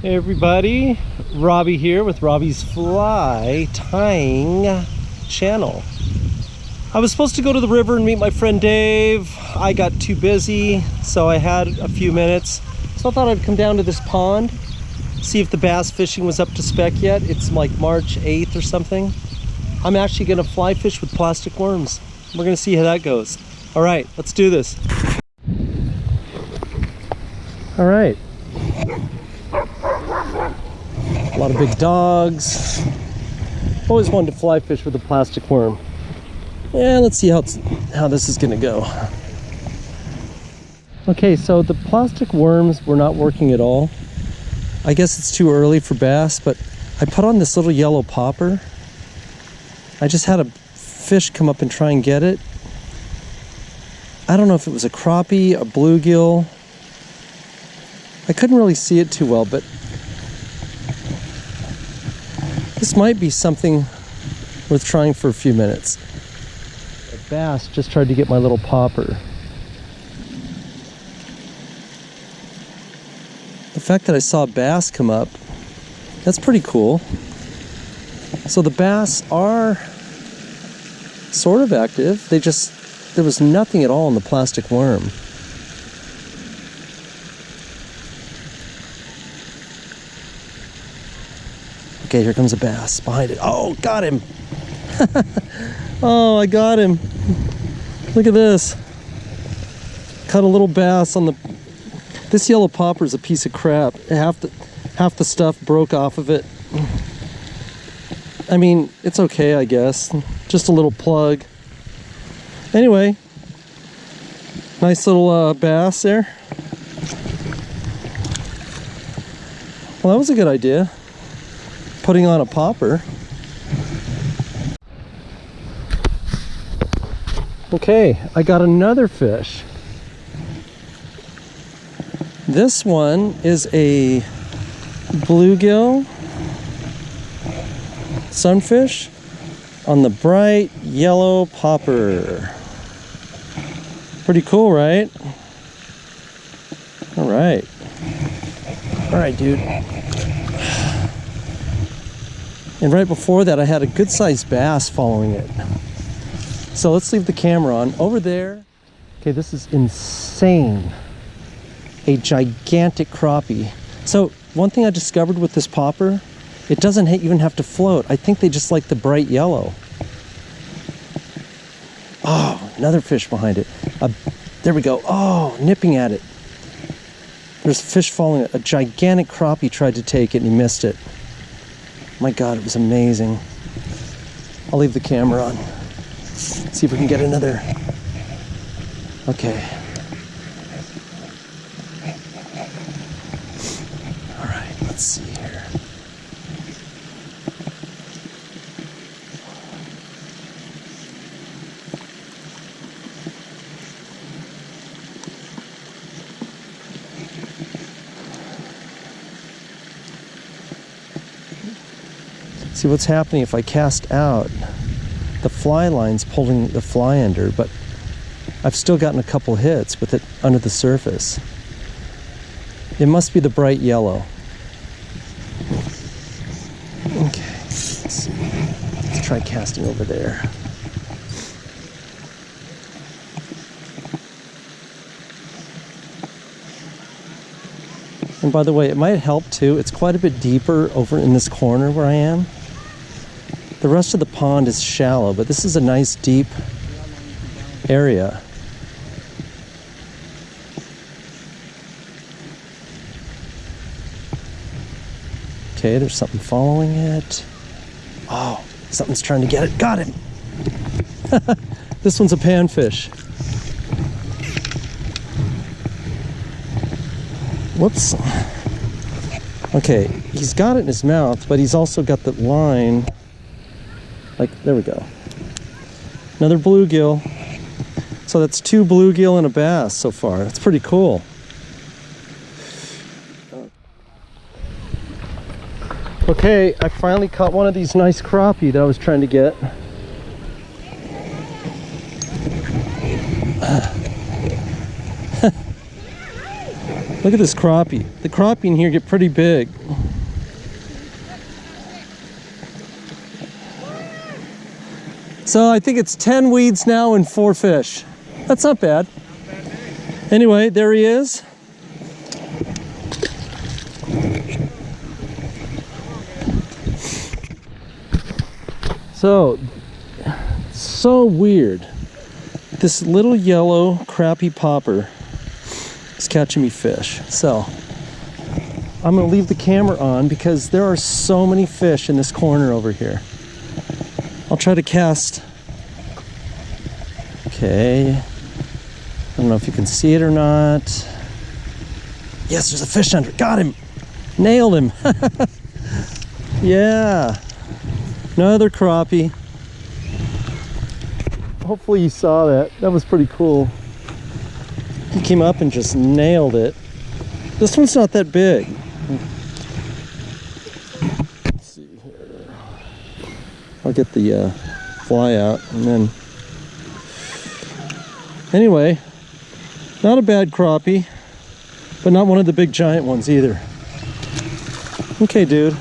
Hey everybody, Robbie here with Robbie's Fly Tying channel. I was supposed to go to the river and meet my friend Dave. I got too busy, so I had a few minutes. So I thought I'd come down to this pond, see if the bass fishing was up to spec yet. It's like March 8th or something. I'm actually gonna fly fish with plastic worms. We're gonna see how that goes. All right, let's do this. All right. A lot of big dogs. Always wanted to fly fish with a plastic worm. Yeah, let's see how, how this is gonna go. Okay, so the plastic worms were not working at all. I guess it's too early for bass, but I put on this little yellow popper. I just had a fish come up and try and get it. I don't know if it was a crappie, a bluegill. I couldn't really see it too well, but this might be something worth trying for a few minutes. A bass just tried to get my little popper. The fact that I saw a bass come up, that's pretty cool. So the bass are sort of active. They just, there was nothing at all in the plastic worm. Okay, here comes a bass behind it. Oh, got him. oh, I got him. Look at this. Cut a little bass on the... This yellow popper is a piece of crap. Half the, half the stuff broke off of it. I mean, it's okay, I guess. Just a little plug. Anyway, nice little uh, bass there. Well, that was a good idea putting on a popper. Okay, I got another fish. This one is a bluegill sunfish on the bright yellow popper. Pretty cool, right? All right. All right, dude. And right before that, I had a good sized bass following it. So let's leave the camera on. Over there, okay, this is insane. A gigantic crappie. So one thing I discovered with this popper, it doesn't even have to float. I think they just like the bright yellow. Oh, another fish behind it. There we go. Oh, nipping at it. There's a fish following it. A gigantic crappie tried to take it and he missed it. My God, it was amazing. I'll leave the camera on. See if we can get another. Okay. All right, let's see here. See what's happening if I cast out, the fly line's pulling the fly under, but I've still gotten a couple hits with it under the surface. It must be the bright yellow. Okay, let's. Let's try casting over there. And by the way, it might help too. It's quite a bit deeper over in this corner where I am. The rest of the pond is shallow, but this is a nice deep area. Okay, there's something following it. Oh, something's trying to get it. Got him. this one's a panfish. Whoops. Okay, he's got it in his mouth, but he's also got the line. Like, there we go. Another bluegill. So that's two bluegill and a bass so far. That's pretty cool. Okay, I finally caught one of these nice crappie that I was trying to get. Look at this crappie. The crappie in here get pretty big. So I think it's 10 weeds now and four fish. That's not bad. Anyway, there he is. So, so weird. This little yellow crappy popper is catching me fish. So, I'm gonna leave the camera on because there are so many fish in this corner over here. I'll try to cast. Okay. I don't know if you can see it or not. Yes, there's a fish under. Got him. Nailed him. yeah. Another crappie. Hopefully you saw that. That was pretty cool. He came up and just nailed it. This one's not that big. Let's see here. I'll get the uh, fly out and then. Anyway, not a bad crappie, but not one of the big giant ones either. Okay, dude.